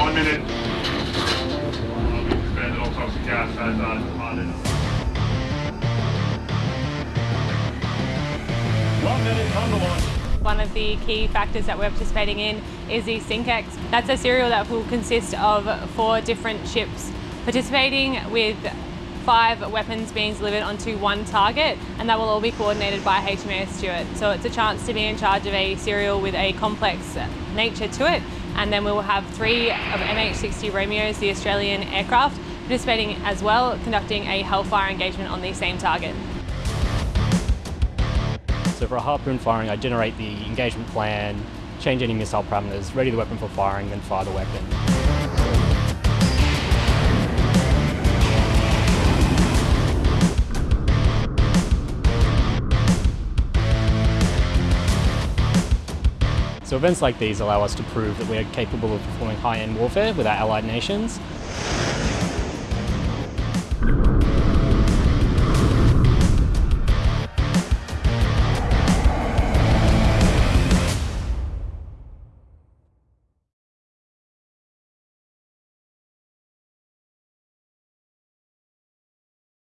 One minute. One minute. One of the key factors that we're participating in is the SINKEX. That's a serial that will consist of four different ships participating with five weapons being delivered onto one target and that will all be coordinated by HMAS Stuart. So it's a chance to be in charge of a serial with a complex nature to it and then we will have three of MH60 Romeos, the Australian aircraft, participating as well, conducting a Hellfire engagement on the same target. So for a harpoon firing, I generate the engagement plan, change any missile parameters, ready the weapon for firing, then fire the weapon. So events like these allow us to prove that we are capable of performing high-end warfare with our allied nations